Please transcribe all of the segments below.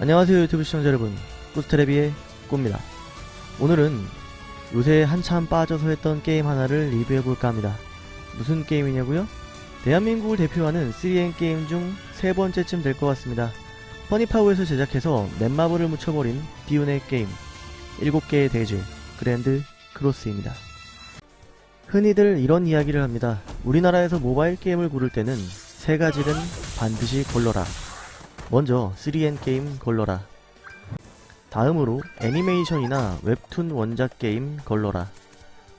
안녕하세요 유튜브 시청자 여러분. 꾸스테레비의 꾸입니다. 오늘은 요새 한참 빠져서 했던 게임 하나를 리뷰해볼까 합니다. 무슨 게임이냐고요? 대한민국을 대표하는 3N 게임 중 세 번째쯤 될 것 같습니다. 퍼니파워에서 제작해서 넷마블을 묻혀버린 비운의 게임 7개의 대죄 그랜드 크로스입니다. 흔히들 이런 이야기를 합니다. 우리나라에서 모바일 게임을 고를 때는 세 가지는 반드시 걸러라 먼저 3N 게임 걸러라. 다음으로 애니메이션이나 웹툰 원작 게임 걸러라.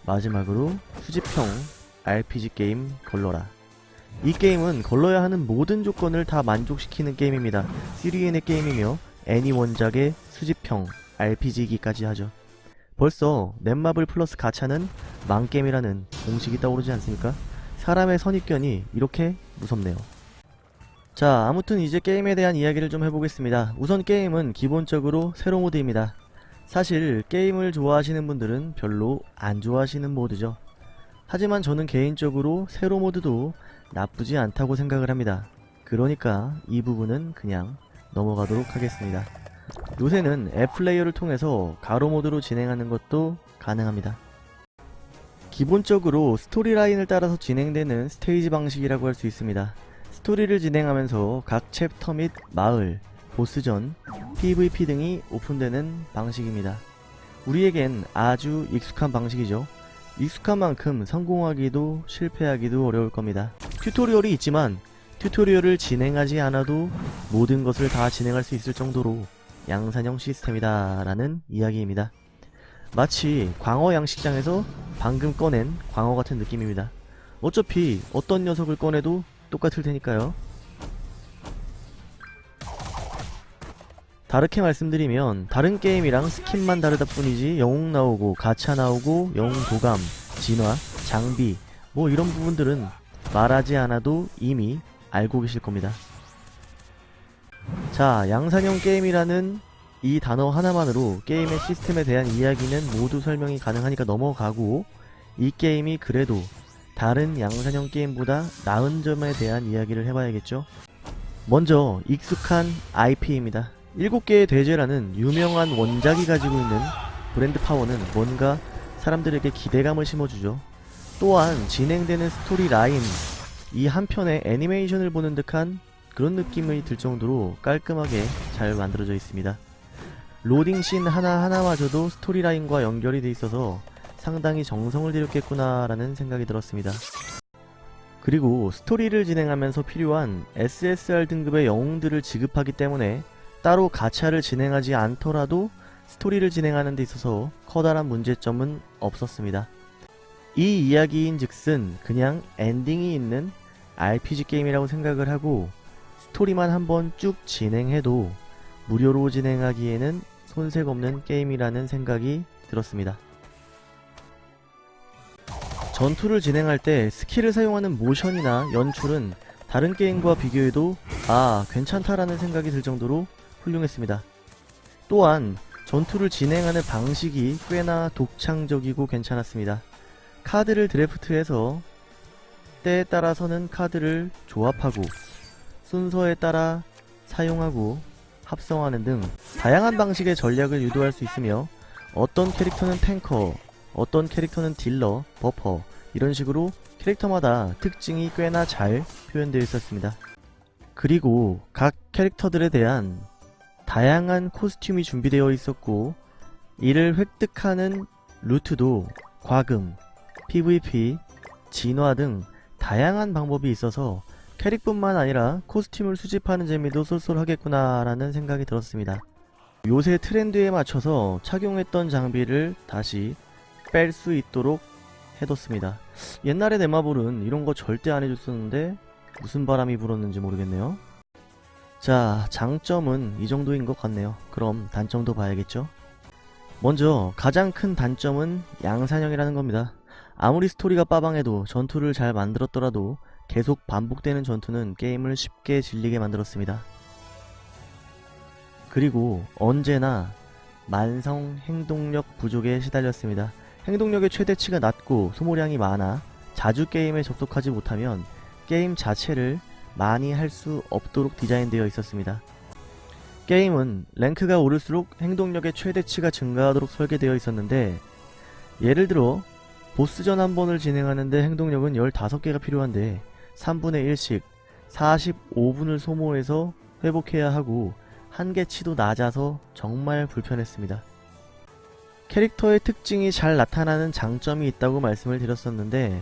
마지막으로 수집형 RPG 게임 걸러라. 이 게임은 걸러야 하는 모든 조건을 다 만족시키는 게임입니다. 3N의 게임이며 애니 원작의 수집형 RPG이기까지 하죠. 벌써 넷마블 플러스 가차는 망게임이라는 공식이 떠오르지 않습니까? 사람의 선입견이 이렇게 무섭네요 자 아무튼 이제 게임에 대한 이야기를 좀 해보겠습니다. 우선 게임은 기본적으로 세로 모드입니다. 사실 게임을 좋아하시는 분들은 별로 안 좋아하시는 모드죠. 하지만 저는 개인적으로 세로 모드도 나쁘지 않다고 생각을 합니다. 그러니까 이 부분은 그냥 넘어가도록 하겠습니다. 요새는 앱 플레이어를 통해서 가로 모드로 진행하는 것도 가능합니다. 기본적으로 스토리라인을 따라서 진행되는 스테이지 방식이라고 할 수 있습니다 스토리를 진행하면서 각 챕터 및 마을, 보스전, PVP 등이 오픈되는 방식입니다. 우리에겐 아주 익숙한 방식이죠. 익숙한 만큼 성공하기도 실패하기도 어려울 겁니다. 튜토리얼이 있지만 튜토리얼을 진행하지 않아도 모든 것을 다 진행할 수 있을 정도로 양산형 시스템이다 라는 이야기입니다. 마치 광어 양식장에서 방금 꺼낸 광어 같은 느낌입니다. 어차피 어떤 녀석을 꺼내도 똑같을 테니까요. 다르게 말씀드리면 다른 게임이랑 스킨만 다르다 뿐이지 영웅 나오고 가차 나오고 영웅 도감, 진화, 장비 뭐 이런 부분들은 말하지 않아도 이미 알고 계실 겁니다. 자 양산형 게임이라는 이 단어 하나만으로 게임의 시스템에 대한 이야기는 모두 설명이 가능하니까 넘어가고 이 게임이 그래도 다른 양산형 게임보다 나은 점에 대한 이야기를 해봐야겠죠. 먼저 익숙한 IP입니다. 7개의 대죄라는 유명한 원작이 가지고 있는 브랜드 파워는 뭔가 사람들에게 기대감을 심어주죠. 또한 진행되는 스토리 라인 이 한편의 애니메이션을 보는 듯한 그런 느낌이 들 정도로 깔끔하게 잘 만들어져 있습니다. 로딩 씬 하나하나마저도 스토리 라인과 연결이 돼 있어서 상당히 정성을 들였겠구나 라는 생각이 들었습니다. 그리고 스토리를 진행하면서 필요한 SSR 등급의 영웅들을 지급하기 때문에 따로 가차를 진행하지 않더라도 스토리를 진행하는 데 있어서 커다란 문제점은 없었습니다. 이 이야기인 즉슨 그냥 엔딩이 있는 RPG 게임이라고 생각을 하고 스토리만 한번 쭉 진행해도 무료로 진행하기에는 손색 없는 게임이라는 생각이 들었습니다. 전투를 진행할 때 스킬을 사용하는 모션이나 연출은 다른 게임과 비교해도 아 괜찮다라는 생각이 들 정도로 훌륭했습니다. 또한 전투를 진행하는 방식이 꽤나 독창적이고 괜찮았습니다. 카드를 드래프트해서 때에 따라서는 카드를 조합하고 순서에 따라 사용하고 합성하는 등 다양한 방식의 전략을 유도할 수 있으며 어떤 캐릭터는 탱커, 어떤 캐릭터는 딜러, 버퍼 이런 식으로 캐릭터마다 특징이 꽤나 잘 표현되어 있었습니다. 그리고 각 캐릭터들에 대한 다양한 코스튬이 준비되어 있었고 이를 획득하는 루트도 과금, PVP, 진화 등 다양한 방법이 있어서 캐릭뿐만 아니라 코스튬을 수집하는 재미도 쏠쏠하겠구나 라는 생각이 들었습니다. 요새 트렌드에 맞춰서 착용했던 장비를 다시 뺄 수 있도록 해뒀습니다. 옛날에 네마블은 이런 거 절대 안 해줬었는데 무슨 바람이 불었는지 모르겠네요. 자 장점은 이 정도인 것 같네요. 그럼 단점도 봐야겠죠? 먼저 가장 큰 단점은 양산형이라는 겁니다. 아무리 스토리가 빠방해도 전투를 잘 만들었더라도 계속 반복되는 전투는 게임을 쉽게 질리게 만들었습니다. 그리고 언제나 만성 행동력 부족에 시달렸습니다. 행동력의 최대치가 낮고 소모량이 많아 자주 게임에 접속하지 못하면 게임 자체를 많이 할 수 없도록 디자인되어 있었습니다. 게임은 랭크가 오를수록 행동력의 최대치가 증가하도록 설계되어 있었는데 예를 들어 보스전 한 번을 진행하는데 행동력은 15개가 필요한데 3분의 1씩 45분을 소모해서 회복해야 하고 한계치도 낮아서 정말 불편했습니다. 캐릭터의 특징이 잘 나타나는 장점이 있다고 말씀을 드렸었는데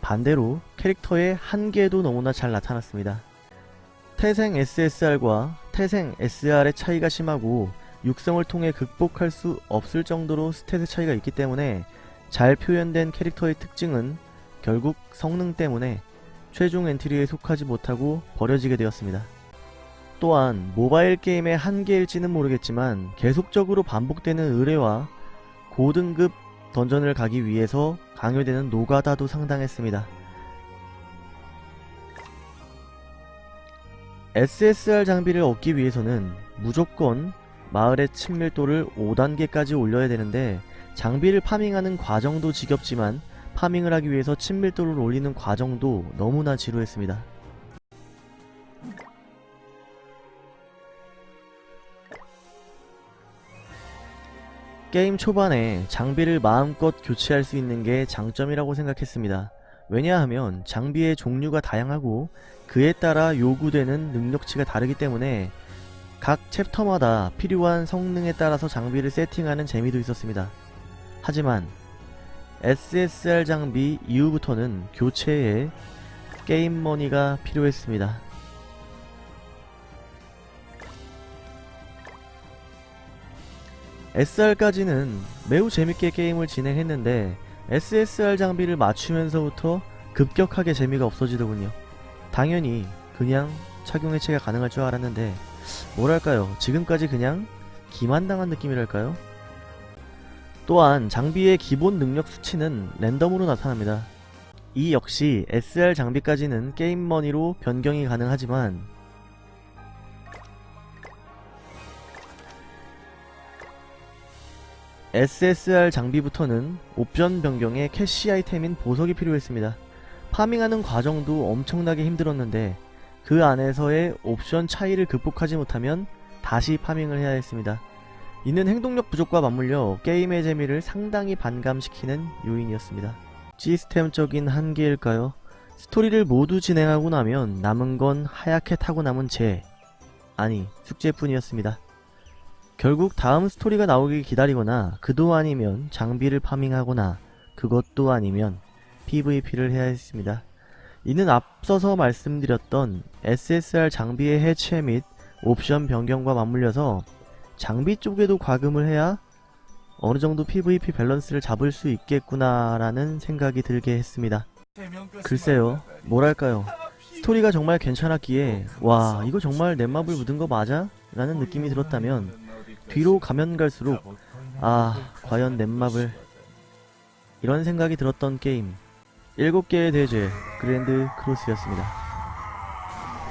반대로 캐릭터의 한계도 너무나 잘 나타났습니다. 태생 SSR과 태생 SR의 차이가 심하고 육성을 통해 극복할 수 없을 정도로 스탯의 차이가 있기 때문에 잘 표현된 캐릭터의 특징은 결국 성능 때문에 최종 엔트리에 속하지 못하고 버려지게 되었습니다. 또한 모바일 게임의 한계일지는 모르겠지만 계속적으로 반복되는 의뢰와 고등급 던전을 가기 위해서 강요되는 노가다도 상당했습니다. SSR 장비를 얻기 위해서는 무조건 마을의 친밀도를 5단계까지 올려야 되는데 장비를 파밍하는 과정도 지겹지만 파밍을 하기 위해서 친밀도를 올리는 과정도 너무나 지루했습니다. 게임 초반에 장비를 마음껏 교체할 수 있는 게 장점이라고 생각했습니다. 왜냐하면 장비의 종류가 다양하고 그에 따라 요구되는 능력치가 다르기 때문에 각 챕터마다 필요한 성능에 따라서 장비를 세팅하는 재미도 있었습니다. 하지만 SSR 장비 이후부터는 교체에 게임머니가 필요했습니다. SR까지는 매우 재밌게 게임을 진행했는데 SSR 장비를 맞추면서부터 급격하게 재미가 없어지더군요. 당연히 그냥 착용 해체가 가능할 줄 알았는데 뭐랄까요 지금까지 그냥 기만당한 느낌이랄까요? 또한 장비의 기본 능력 수치는 랜덤으로 나타납니다. 이 역시 SR 장비까지는 게임머니로 변경이 가능하지만 SSR 장비부터는 옵션 변경에 캐시 아이템인 보석이 필요했습니다. 파밍하는 과정도 엄청나게 힘들었는데 그 안에서의 옵션 차이를 극복하지 못하면 다시 파밍을 해야 했습니다. 이는 행동력 부족과 맞물려 게임의 재미를 상당히 반감시키는 요인이었습니다. 시스템적인 한계일까요? 스토리를 모두 진행하고 나면 남은 건 하얗게 타고 남은 재 아니 숙제뿐이었습니다. 결국 다음 스토리가 나오길 기다리거나 그도 아니면 장비를 파밍하거나 그것도 아니면 PVP를 해야 했습니다. 이는 앞서서 말씀드렸던 SSR 장비의 해체 및 옵션 변경과 맞물려서 장비 쪽에도 과금을 해야 어느정도 PVP 밸런스를 잡을 수 있겠구나라는 생각이 들게 했습니다. 글쎄요, 뭐랄까요. 스토리가 정말 괜찮았기에 와 이거 정말 넷마블 묻은 거 맞아? 라는 느낌이 들었다면 뒤로 가면 갈수록 아 과연 넷마블 이런 생각이 들었던 게임 7개의 대죄 그랜드 크로스였습니다.